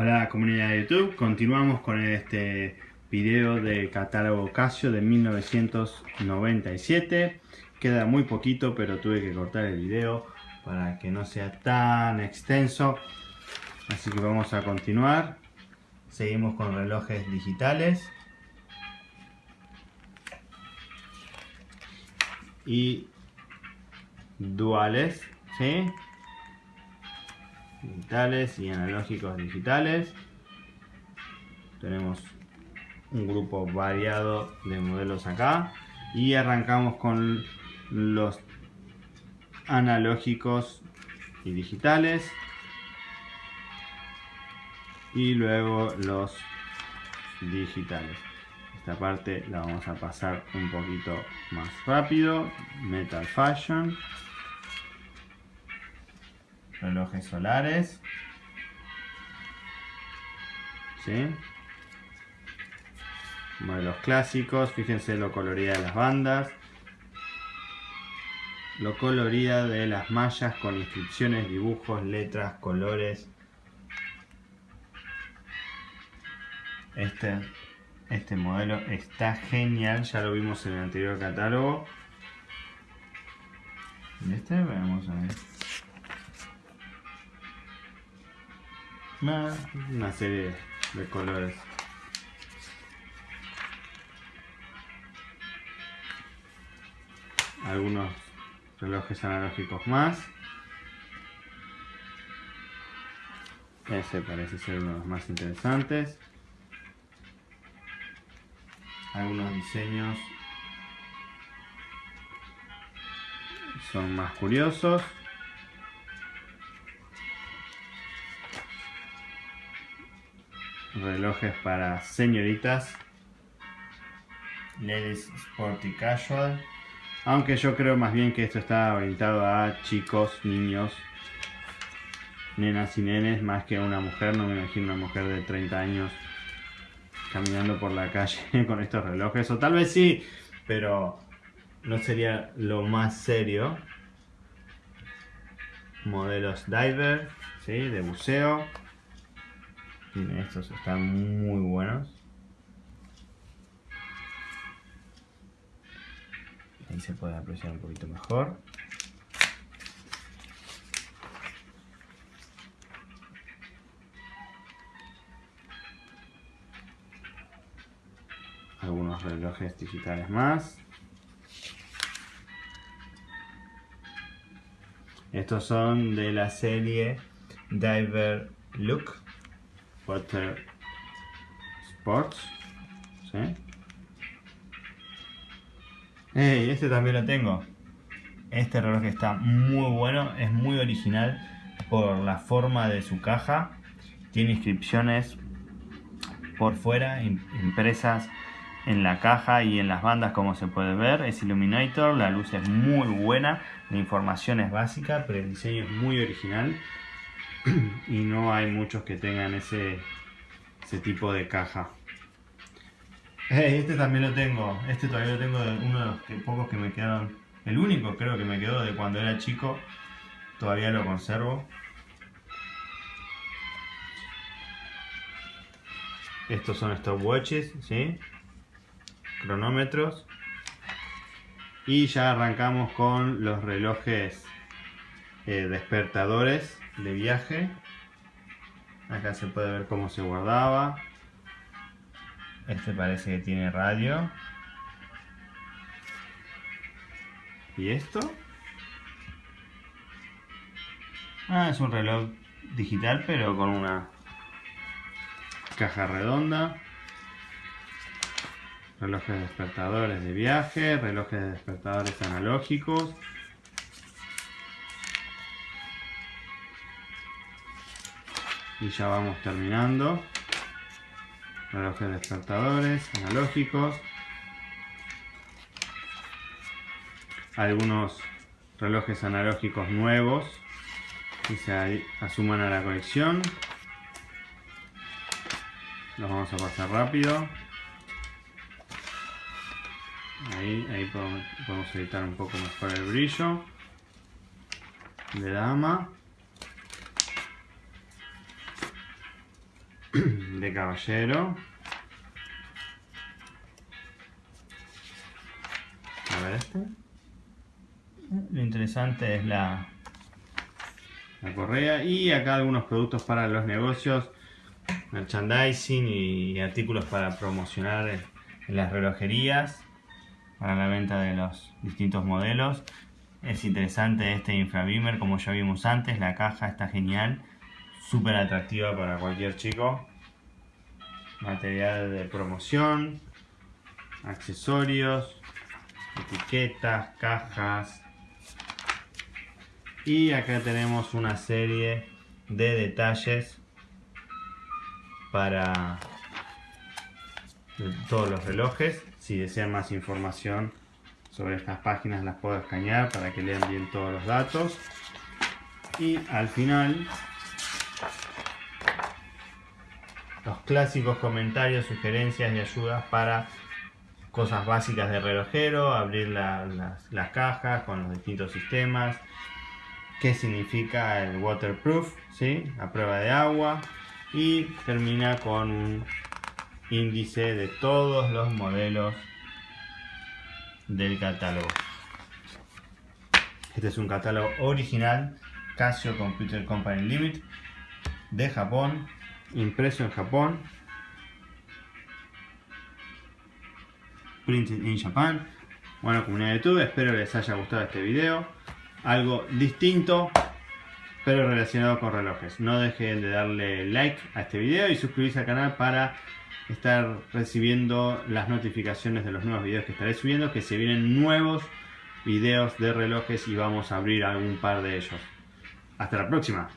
Hola comunidad de YouTube, continuamos con este video de catálogo Casio de 1997 queda muy poquito pero tuve que cortar el video para que no sea tan extenso. Así que vamos a continuar. Seguimos con relojes digitales. Y duales ¿sí? Digitales y analógicos digitales. Tenemos un grupo variado de modelos acá. Y arrancamos con los analógicos y digitales. Y luego los digitales. Esta parte la vamos a pasar un poquito más rápido. Metal Fashion relojes solares. ¿Sí? Modelos clásicos, fíjense lo colorida de las bandas. Lo colorida de las mallas con inscripciones, dibujos, letras, colores. Este, este modelo está genial, ya lo vimos en el anterior catálogo. Este, vamos a ver. Una serie de colores. Algunos relojes analógicos más. Ese parece ser uno de los más interesantes. Algunos diseños son más curiosos. Relojes para señoritas. Ladies Sporty Casual. Aunque yo creo más bien que esto está orientado a chicos, niños nenas y nenes más que una mujer, no me imagino una mujer de 30 años caminando por la calle con estos relojes, o tal vez sí, pero no sería lo más serio. Modelos diver, ¿sí? de buceo estos están muy buenos. Ahí se puede apreciar un poquito mejor. Algunos relojes digitales más. Estos son de la serie Diver Look. Water Sports. Este también lo tengo. Este reloj está muy bueno, es muy original por la forma de su caja. Tiene inscripciones por fuera, impresas en la caja y en las bandas como se puede ver. Es Illuminator, la luz es muy buena, la información es básica, pero el diseño es muy original. y no hay muchos que tengan ese, ese tipo de caja. este también lo tengo, este todavía lo tengo de uno de los pocos que me quedaron, el único creo que me quedó de cuando era chico, todavía lo conservo. Estos son stopwatches, ¿sí? cronómetros. Y ya arrancamos con los relojes eh, despertadores de viaje. Acá se puede ver cómo se guardaba. Este parece que tiene radio. ¿Y esto? Ah, es un reloj digital pero con una caja redonda. Relojes despertadores de viaje, relojes despertadores analógicos. Y ya vamos terminando. Relojes despertadores analógicos. Algunos relojes analógicos nuevos que se asuman a la colección. Los vamos a pasar rápido. Ahí, podemos editar un poco mejor el brillo de dama de caballero. A ver este. Lo interesante es la, la correa y acá algunos productos para los negocios, merchandising y artículos para promocionar en las relojerías para la venta de los distintos modelos. Es interesante este infrabeamer como ya vimos antes, la caja está genial, súper atractiva para cualquier chico. Material de promoción, accesorios, etiquetas, cajas. Y acá tenemos una serie de detalles para todos los relojes. Si desean más información sobre estas páginas las puedo escanear para que lean bien todos los datos. Y al final los clásicos comentarios, sugerencias y ayudas para cosas básicas de relojero, abrir las, cajas con los distintos sistemas, qué significa el waterproof, ¿sí? la prueba de agua y termina con un índice de todos los modelos del catálogo. Este es un catálogo original Casio Computer Company Limited de Japón, impreso en Japón, printed in Japan. Bueno, comunidad de YouTube, espero les haya gustado este video. Algo distinto, pero relacionado con relojes. No dejen de darle like a este video y suscribirse al canal para estar recibiendo las notificaciones de los nuevos videos que estaré subiendo, que se vienen nuevos videos de relojes y vamos a abrir algún par de ellos. Hasta la próxima.